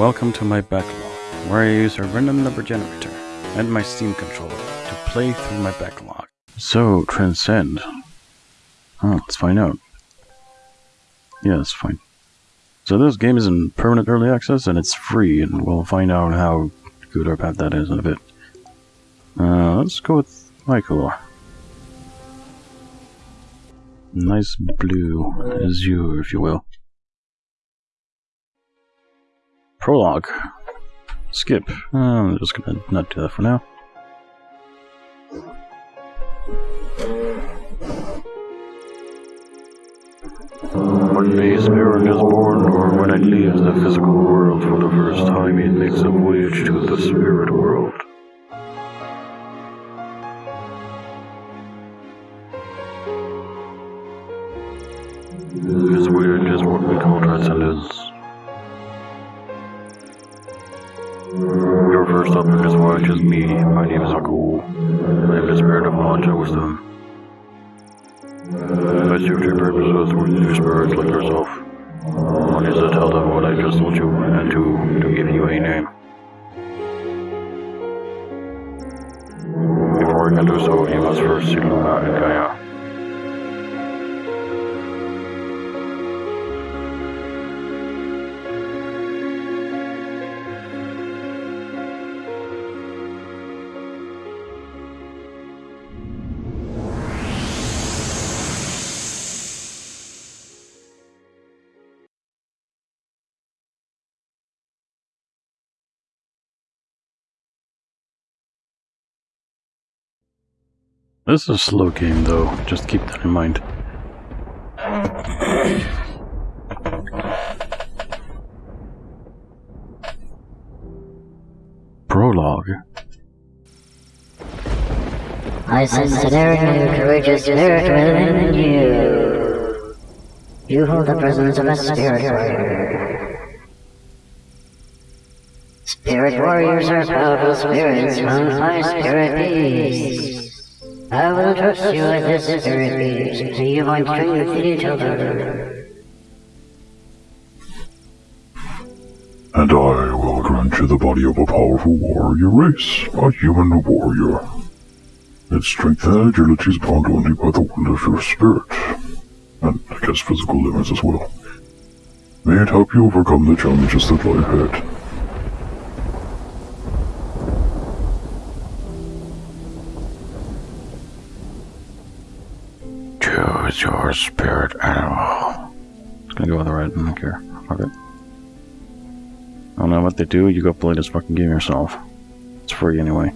Welcome to my backlog, where I use a random number generator and my Steam controller to play through my backlog. So, Transcend. Oh, let's find out. Yeah, that's fine. So this game is in permanent early access and it's free, and we'll find out how good or bad that is in a bit. Uh, let's go with Michael. Nice blue azure, if you will. Prologue. Skip. Uh, I'm just gonna not do that for now. Day a spirit is born, or when it leaves the physical world for the first time, it makes a voyage to the spirit world. This voyage is what we call transcendence. Your first in this voyage is me. My name is Aku. I am the spirit of knowledge and wisdom. I serve your purposes with new spirits like yourself. One is to tell them what I just told you, and two, to give you a name. Before I can do so, you must first see Luna and Gaia. This is a slow game, though. Just keep that in mind. Prologue. I sense a daring and courageous spirit within you. You hold the presence of a spirit warrior. Spirit warriors are powerful spirits from my spirit beasts. I will trust you with this beast, so you might train your kitty children. And I will grant you the body of a powerful warrior race, a human warrior. Its strength and agility is bound only by the will of your spirit, and I guess physical limits as well. May it help you overcome the challenges that lie ahead. Choose your spirit animal. Just gonna go with the red, I don't care. Fuck it. I don't know what they do, you go play this fucking game yourself. It's free anyway.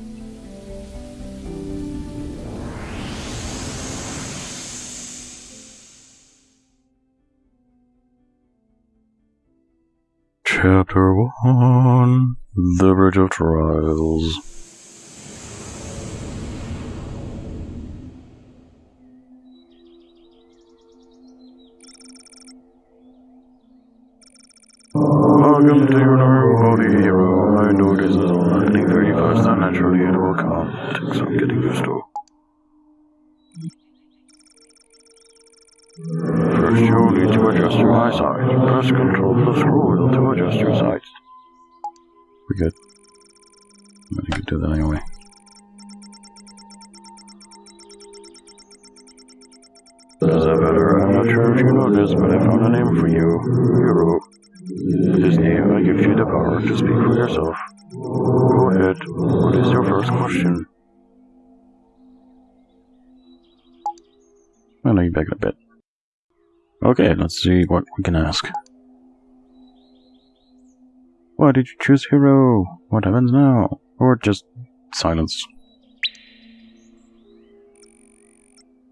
Chapter 1 The Bridge of Trials. Hero. I know this is all happening very naturally it will come. It takes some getting used to. First you'll need to adjust your eyesight. Press control plus scroll to adjust your sight. We good. I think you could do that anyway. Is that better? I'm not sure if you know this, but I found a name for you. Hero. This name, I give you the power to speak for yourself. First question? I know you back a bit. Okay, let's see what we can ask. Why did you choose hero? What happens now? Or just silence?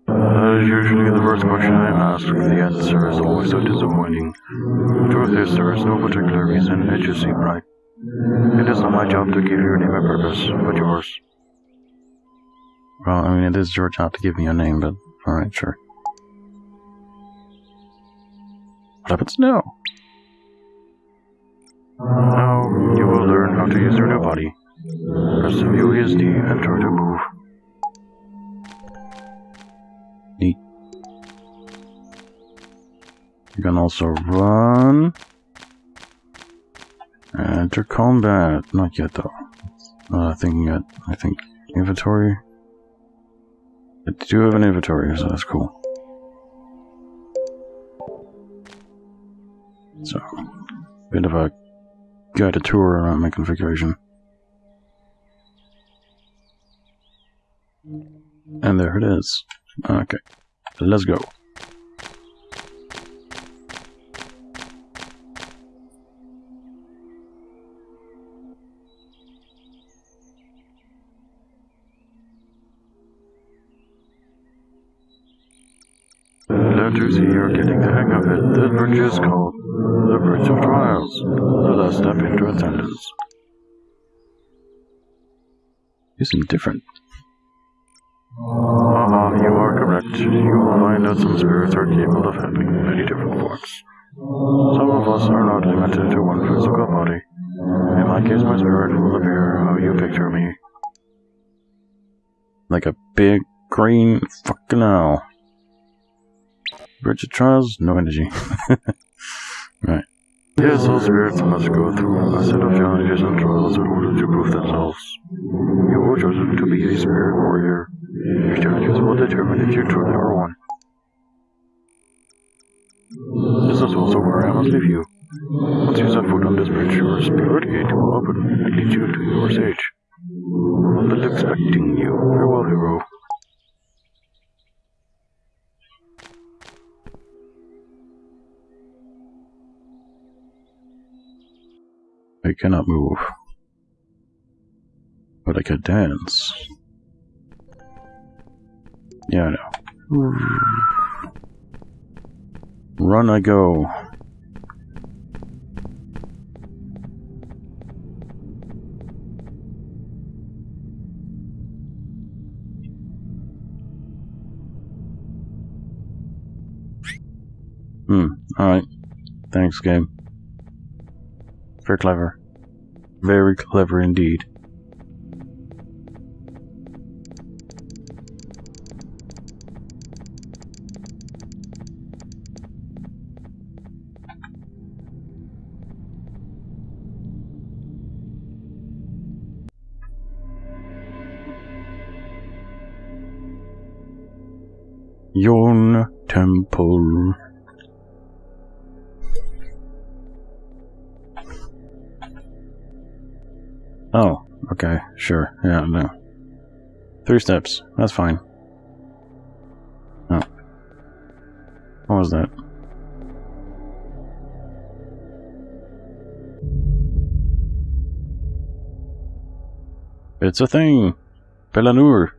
As usually the first question I ask, the answer is always so disappointing. The truth is, there is no particular reason, it just seemed right. It is not my job to give your name a purpose, but yours. Well, I mean, it is your job to give me a name, but alright, sure. What happens now? Now, you will learn how to use your new body. Press the WSD and try to move. Neat. You can also run. Uh, Enter combat. Not yet, though. Not a thing yet. I think inventory. I do have an inventory, so that's cool. So, bit of a guided tour around my configuration. And there it is. Okay, let's go. Bridge is called the Bridge of Trials. Let us step into attendance. Seem different. Ah, you are correct. You will find that some spirits are capable of having many different forms. Some of us are not limited to one physical body. In my case, my spirit will appear how you picture me. Like a big green fucking owl. Bridge of Trials, no energy. right. Yes, all spirits must go through a set of challenges and trials in order to prove themselves. You were chosen to be a spirit warrior. Your challenges will determine if you truly are one. This is also where I must leave you. Once you set foot on this bridge, your spirit gate will open and lead you to your. I'll be expecting you. Farewell, hero. I cannot move. But I can dance. Yeah, I know. Run I go. Hmm, alright. Thanks, game. Very clever. Very clever indeed. Yon Temple. Oh, okay, sure. Yeah, no. Three steps. That's fine. Oh. What was that? It's a thing! Belanor!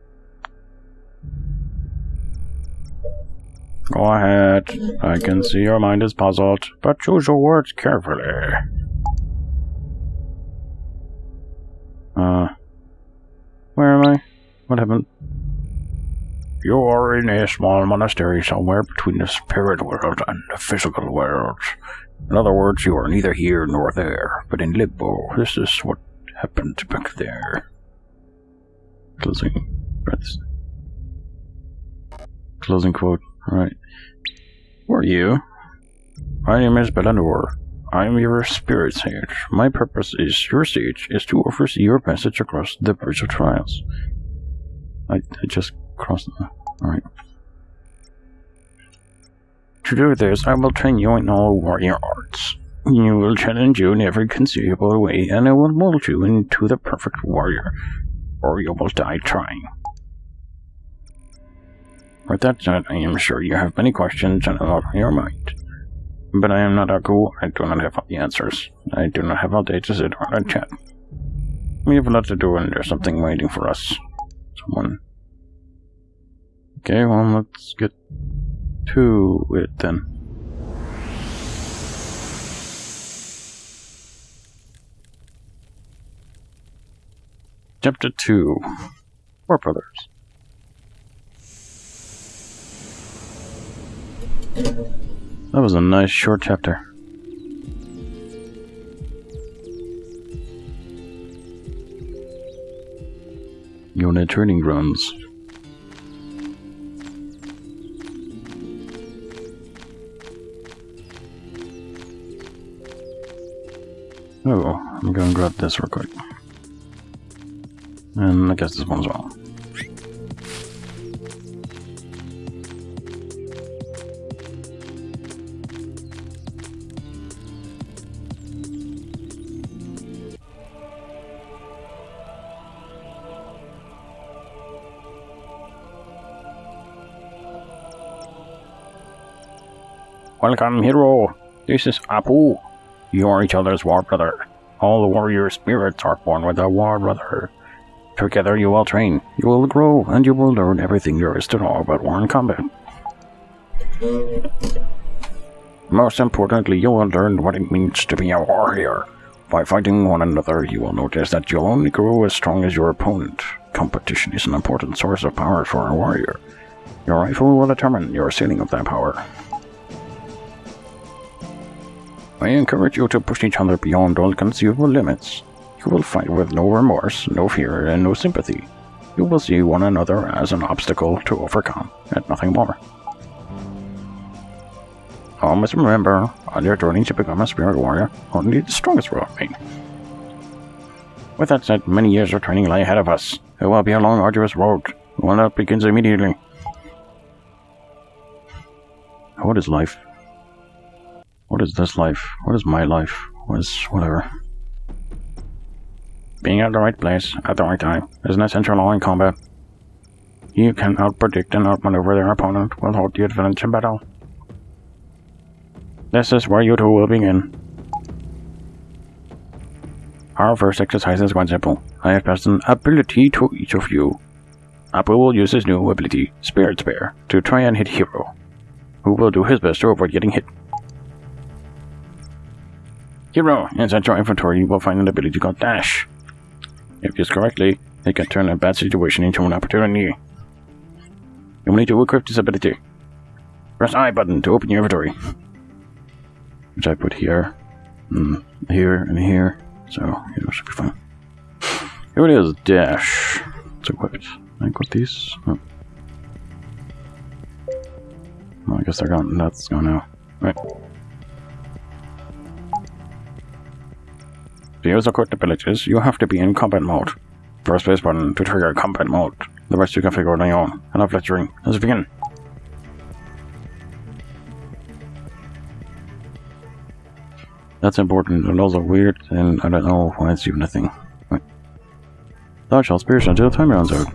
Go ahead. I can see your mind is puzzled, but choose your words carefully. What happened? You are in a small monastery somewhere between the spirit world and the physical world. In other words, you are neither here nor there, but in limbo. This is what happened back there. Closing breaths. Closing quote. Right. Who are you? My name is Belanor. I am your spirit sage. My purpose is your sage is to oversee your passage across the bridge of trials. I, I just crossed the alright. To do this, I will train you in all warrior arts. You will challenge you in every conceivable way, and I will mold you into the perfect warrior, or you will die trying. With that said, I am sure you have many questions on your mind. But I am not Aku. I do not have all the answers. I do not have all day to sit around and chat. We have a lot to do and there's something waiting for us. Someone. Okay, well, let's get to it then. Chapter 2 Four Brothers. That was a nice short chapter. Unit training grounds. Oh, I'm gonna grab this real quick. And I guess this one as well. Welcome, hero. This is Apu. You are each other's war brother. All the warrior spirits are born with a war brother. Together you will train, you will grow, and you will learn everything there is to know about war and combat. Most importantly, you will learn what it means to be a warrior. By fighting one another, you will notice that you'll only grow as strong as your opponent. Competition is an important source of power for a warrior. Your rifle will determine your ceiling of that power. I encourage you to push each other beyond all conceivable limits. You will fight with no remorse, no fear, and no sympathy. You will see one another as an obstacle to overcome, and nothing more. Always remember, on your journey to become a spirit warrior, only the strongest will remain. With that said, many years of training lie ahead of us. It will be a long, arduous road, one that begins immediately. What is life? What is this life? What is my life? What is whatever? Being at the right place at the right time is an essential law in combat. You can outpredict and outmaneuver their opponent will hold the advantage in battle. This is where you two will begin. Our first exercise is quite simple. I have passed an ability to each of you. Apu will use his new ability, Spirit Spear, to try and hit Hero, who will do his best to avoid getting hit. Hero, inside your inventory you will find an ability called Dash. If used correctly, it can turn a bad situation into an opportunity. You will need to equip this ability. Press I button to open your inventory. Which I put here, and here, and here, so it should be fine. Here it is, Dash. It's equipped. I equip these. Oh. Well, I guess they're gone. That's gone now. Right. To use equipped abilities, you have to be in combat mode. Press space button to trigger combat mode. The rest you can figure out on your own. Enough lecturing. Let's begin. That's important and also weird, and I don't know why it's even a thing. Thou shalt spirit until the time runs out.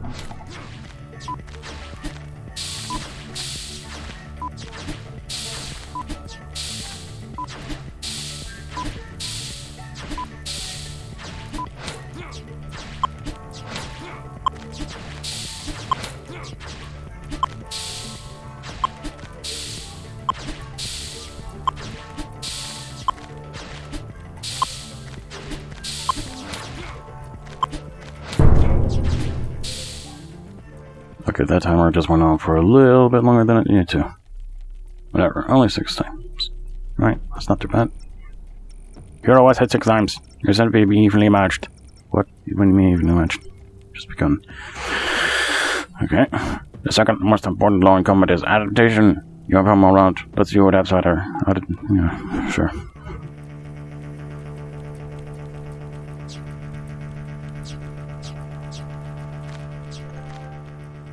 Just went on for a little bit longer than it needed to. Whatever, only six times. Right, that's not too bad. Hero always hit six times. You're said to be evenly matched. What? What do you mean evenly matched? Just begun. Okay. The second most important law in combat is adaptation. You have him around. Let's see what. How did, yeah, sure.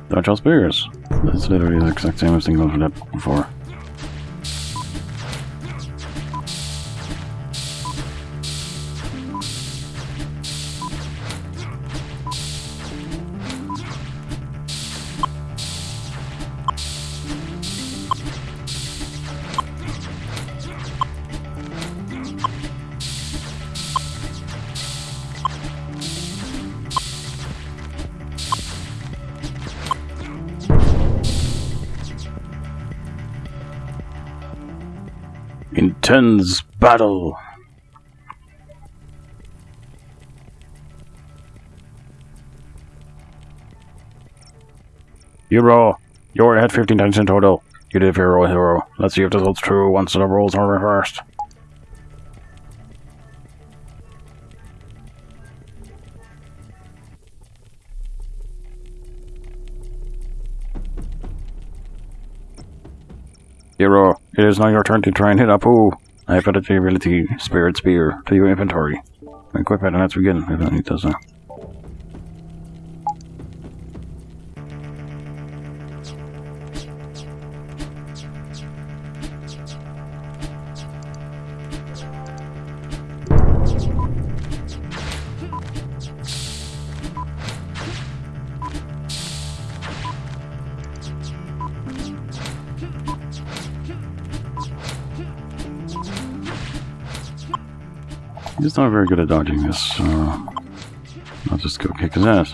Dodge all spears. That's literally the exact same as thinking about that before. Intense battle. Hero, you're at 15 times in total. You did hero hero. Let's see if this holds true once the roles are reversed. Hero, it is now your turn to try and hit Apu. I've added the ability Spirit Spear to your inventory. Equip it and let's begin. I don't need those. Not very good at dodging this, I'll just go kick his ass.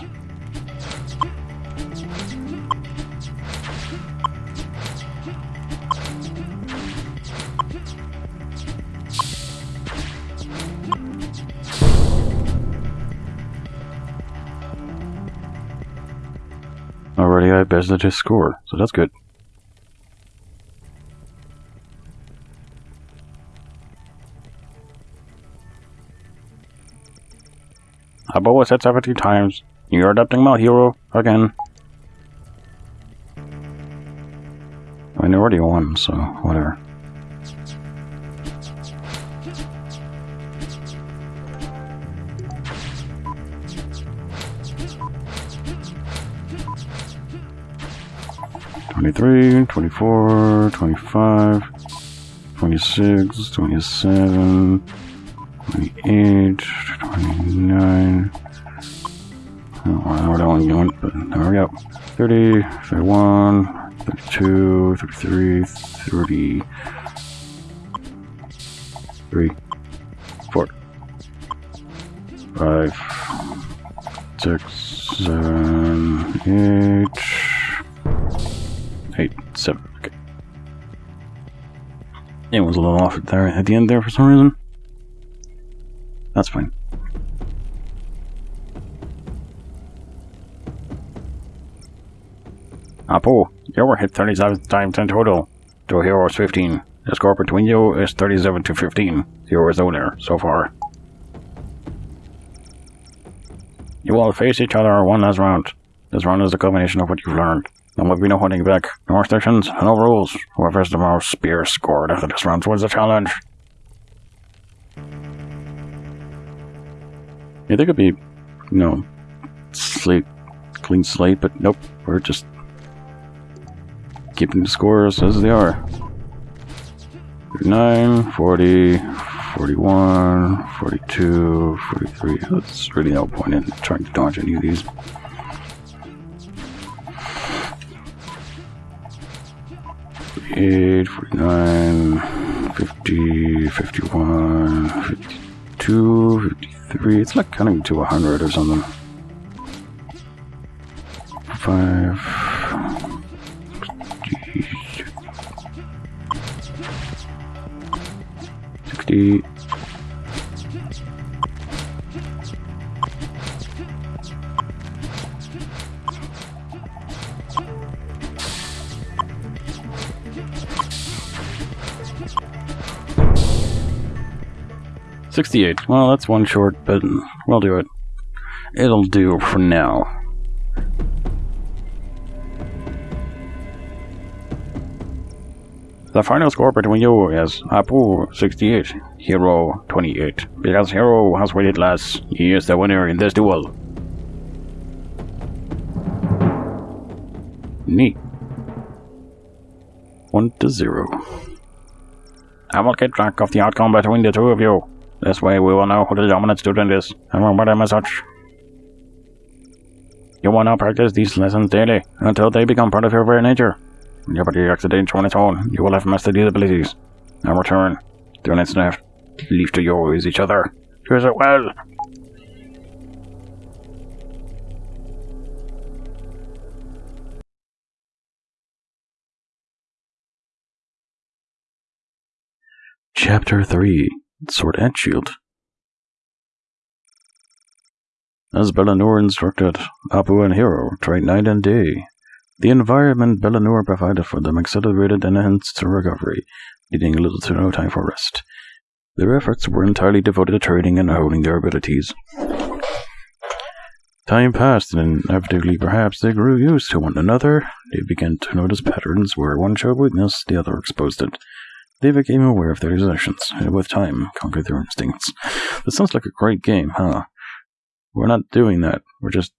Already I've bested his score, so that's good. Always said 70 times. You're adopting my hero again. I mean, already won, so whatever. Twenty-three, twenty-four, twenty-five, twenty-six, twenty-seven. 28, 29. Oh, I don't want to go, but there we go. 30, 31, 32, 33, 30. 3, 4, 5, 6, 7, 8, 8, 7. Okay. It was a little off there at the end there for some reason. That's fine. Apu, you were hit 37 times in total. To hero is 15. The score between you is 37 to 15. Zero is winner so far. You will face each other one last round. This round is a combination of what you've learned. There will be no holding back, no restrictions, no rules. Whoever has the most spears scored after this round wins the challenge. Yeah, they could be, you know, slate, clean slate, but nope, we're just keeping the scores as they are. 39, 40, 41, 42, 43. That's really no point in trying to dodge any of these. Eight, forty-nine, fifty, fifty-one, fifty-two, fifty-three. 49, 50, 51, 52, 53. It's like counting to 100 or something. 5, Sixty-eight. Well, that's one short, but we'll do it. It'll do for now. The final score between you is Apu 68, Hero 28. Because Hero has waited less, he is the winner in this duel. Neat. 1 to 0. I will keep track of the outcome between the two of you. This way we will know who the dominant student is, and them as such. You will now practice these lessons daily, until they become part of your very nature. Body accidents on its own, you will have mastered these abilities. Now return. The next left. Leave to you is each other. Choose it well. Chapter 3 Sword and Shield. As Belanor instructed, Apu and Hero trained night and day. The environment Belanor provided for them accelerated and enhanced their recovery, needing little to no time for rest. Their efforts were entirely devoted to training and honing their abilities. Time passed, and inevitably perhaps they grew used to one another. They began to notice patterns where one showed weakness, the other exposed it. They became aware of their possessions, and with time conquered their instincts. That sounds like a great game, huh? We're not doing that. We're just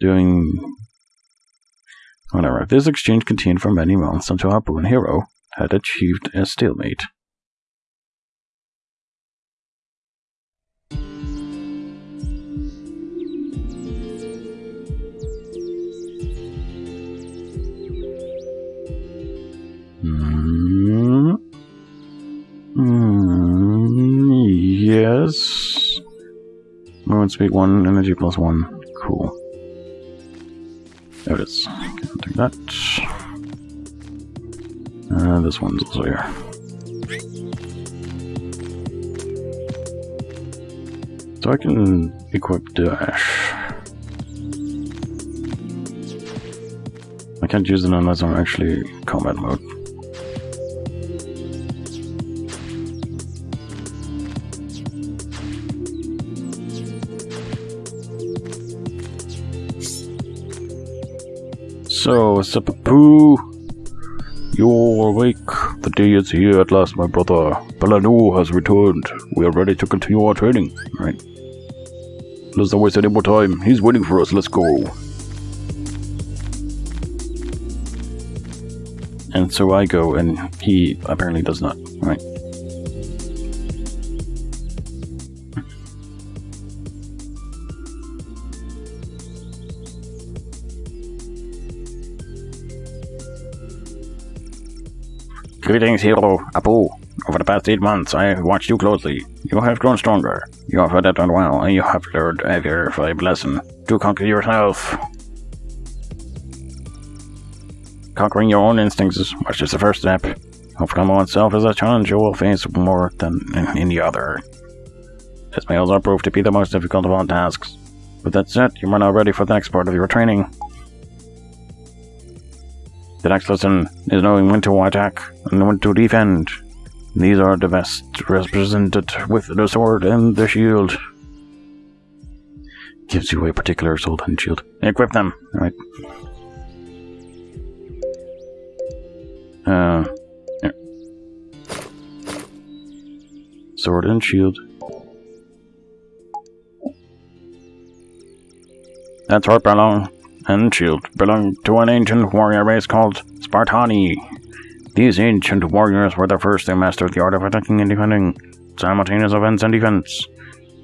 doing. Whatever. This exchange continued for many months until Apu and Hero had achieved a stalemate. Hmm. Hmm. Yes. Movement speed 1, energy plus 1. Cool. There it is. Take that. Uh, this one's also here. So I can equip Dash. I can't use it unless I'm actually combat mode. So, Sapapu, you're awake. The day is here at last, my brother. Belanor has returned. We are ready to continue our training, right? Let's not waste any more time. He's waiting for us. Let's go. And so I go, and he apparently does not, Greetings, hero, Apu. Over the past eight months, I have watched you closely. You have grown stronger. You have adapted well, and you have learned a very valuable lesson. To conquer yourself. Conquering your own instincts is much just the first step. Overcoming oneself is a challenge you will face more than any other. This may also prove to be the most difficult of all tasks. With that said, you are now ready for the next part of your training. The next lesson is knowing when to attack and when to defend. These are the best represented with the sword and the shield. Gives you a particular sword and shield. Equip them. Alright. Uh. Sword and shield. That's right, belong and shield belong to an ancient warrior race called Spartani. These ancient warriors were the first to master the art of attacking and defending, simultaneous offense and defense.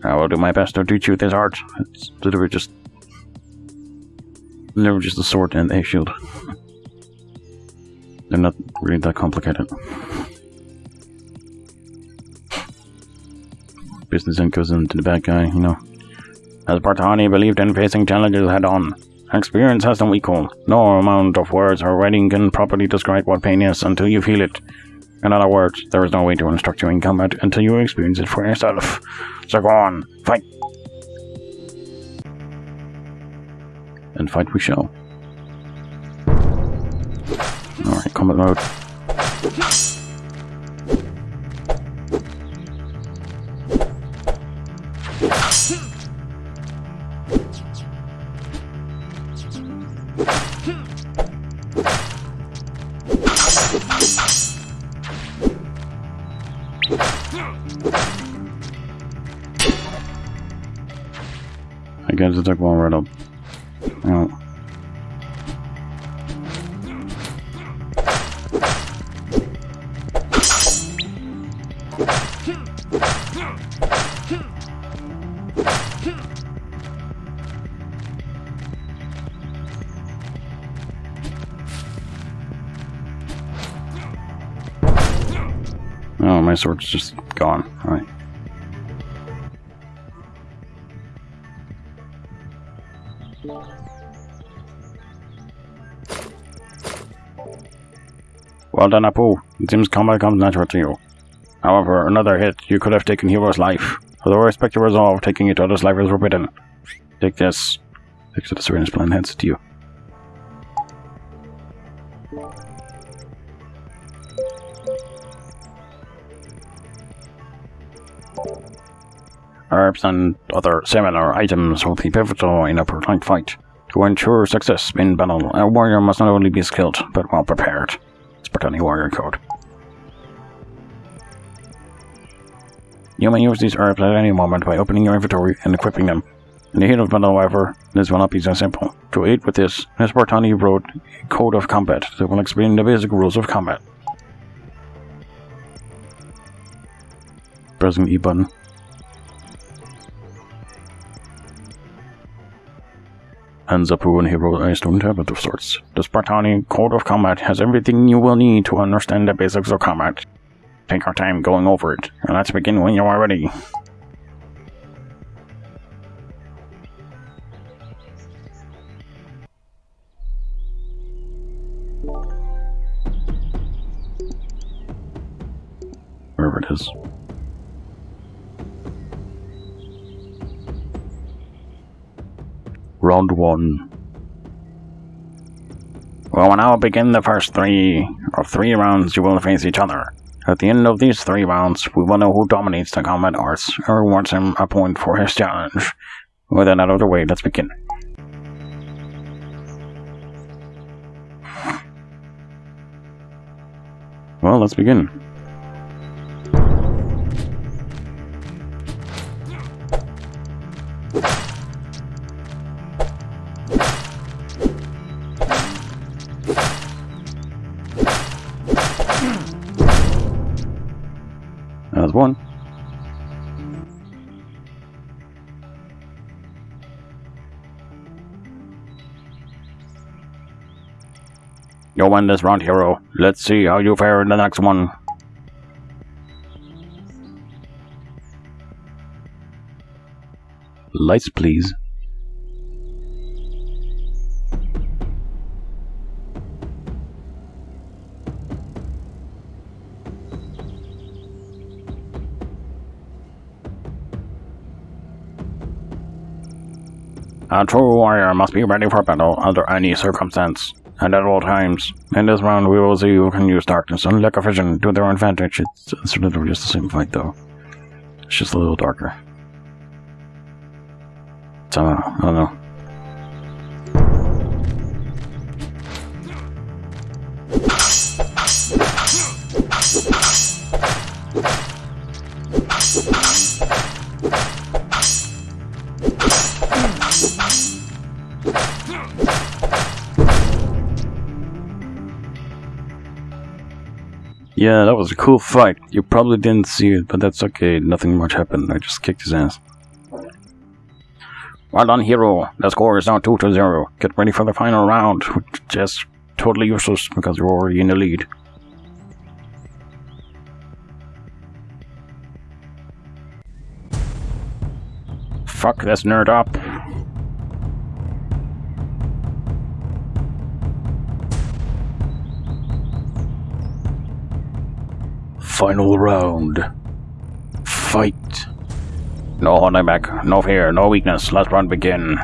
I will do my best to teach you this art. It's literally just literally just a sword and a shield. They're not really that complicated. Business and goes into the bad guy, you know. As Spartani believed in facing challenges head on, Experience has no equal. No amount of words or writing can properly describe what pain is until you feel it. In other words, there is no way to instruct you in combat until you experience it for yourself. So go on, fight! And fight we shall. Alright, combat mode. Took one right up. Oh. Oh, my sword's just gone. Well done, Apu. It seems combat comes natural to you. However, another hit, you could have taken Hero's life. Although I respect your resolve, taking each other's life is forbidden. Take this. Takes the syringe plan heads to you. Herbs and other similar items will be pivotal in a prolonged fight. To ensure success in battle, a warrior must not only be skilled, but well prepared. Spartani Warrior Code. You may use these herbs at any moment by opening your inventory and equipping them. In the heat of battle, however, this will not be so simple. To aid with this, Nespartani wrote a code of combat that will explain the basic rules of combat. Pressing E button. And Zapu and he wrote a stone tablet of sorts. The Spartani Code of Combat has everything you will need to understand the basics of combat. Take our time going over it, and let's begin when you are ready. Wherever it is. Round one. We will now begin the first three of three rounds you will face each other. At the end of these three rounds, we will know who dominates the combat arts and rewards him a point for his challenge. With that out of the way, let's begin. Well, let's begin. Won this round, hero. Let's see how you fare in the next one. Lights, please. A true warrior must be ready for battle under any circumstance, and at all times. In this round, we will see who can use darkness and lack vision to their advantage. It's, it's of just the same fight, though. It's just a little darker. So, I don't know. Yeah, that was a cool fight. You probably didn't see it, but that's okay. Nothing much happened. I just kicked his ass. Well done, hero. The score is now 2 to 0. Get ready for the final round, which is totally useless because you're already in the lead. Fuck this nerd up. Final round. Fight. No holding back, no fear, no weakness. Let's run begin.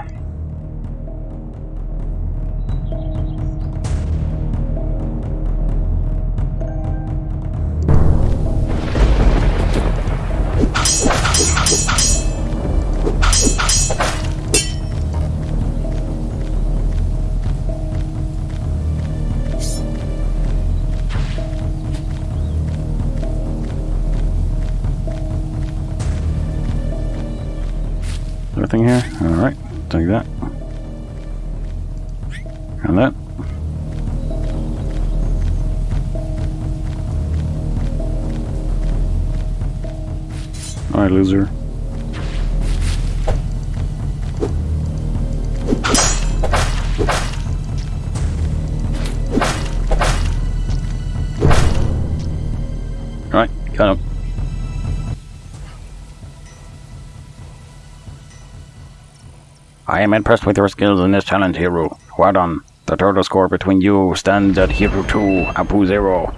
I am impressed with your skills in this challenge, Hero. Well done. The total score between you stands at Hero 2, Apu 0.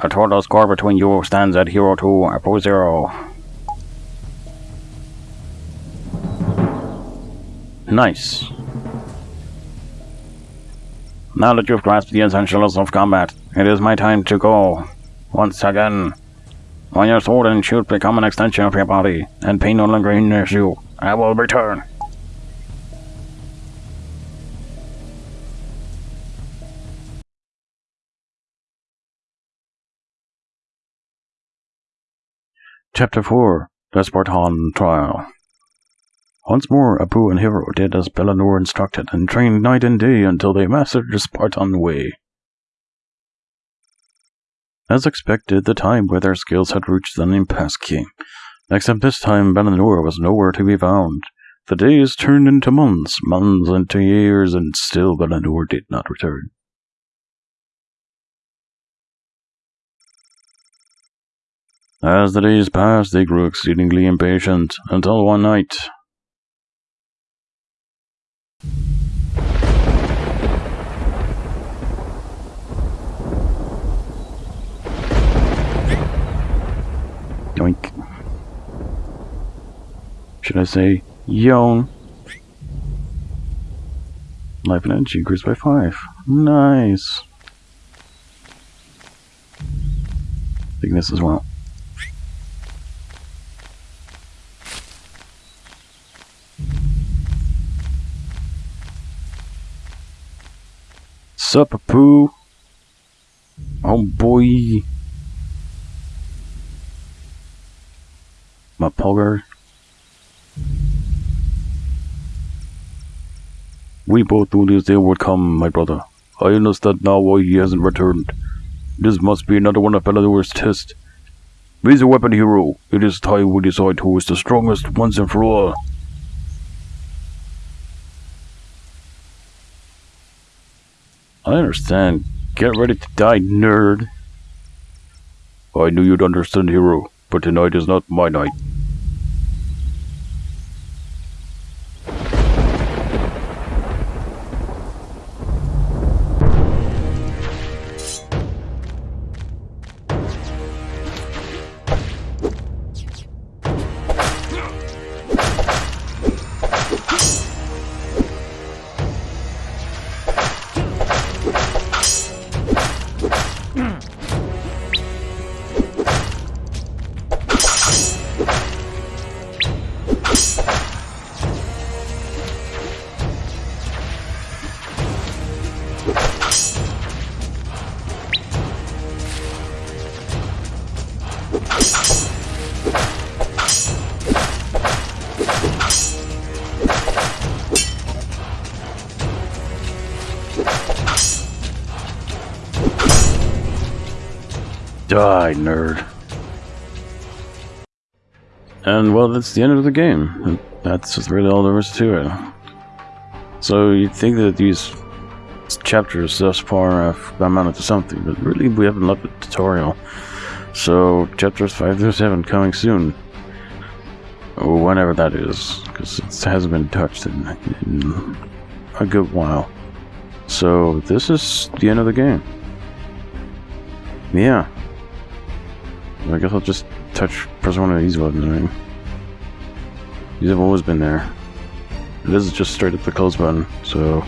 The total score between you stands at Hero 2, Apu 0. Nice. Now that you've grasped the essentials of combat, it is my time to go. Once again. When your sword and shield become an extension of your body, and pain no longer hinders you, I will return. Chapter 4 The Spartan Trial. Once more, Apu and Hero did as Belanor instructed and trained night and day until they mastered the Spartan way. As expected, the time where their skills had reached an impasse came, except this time Belanor was nowhere to be found. The days turned into months, months into years, and still Belanor did not return. As the days passed, they grew exceedingly impatient, until one night. Yoink. Should I say yawn? Life and energy increased by five. Nice. Thickness as well. Sup, Apu? Oh boy. My pogger. We both knew this day would come, my brother. I understand now why he hasn't returned. This must be another one of Belanor's tests. Raise a weapon, hero. It is time we decide who is the strongest once and for all. I understand. Get ready to die, nerd. I knew you'd understand, hero, but tonight is not my night. Die, nerd. And well, that's the end of the game. That's really all there is to it. So you'd think that these chapters thus far have amounted to something, but really we haven't left the tutorial. So chapters 5 through 7 coming soon. Whenever that is, because it hasn't been touched in, in a good while. So this is the end of the game. Yeah. I guess I'll just touch, press one of these buttons, right? These have always been there. This is just straight up the close button, so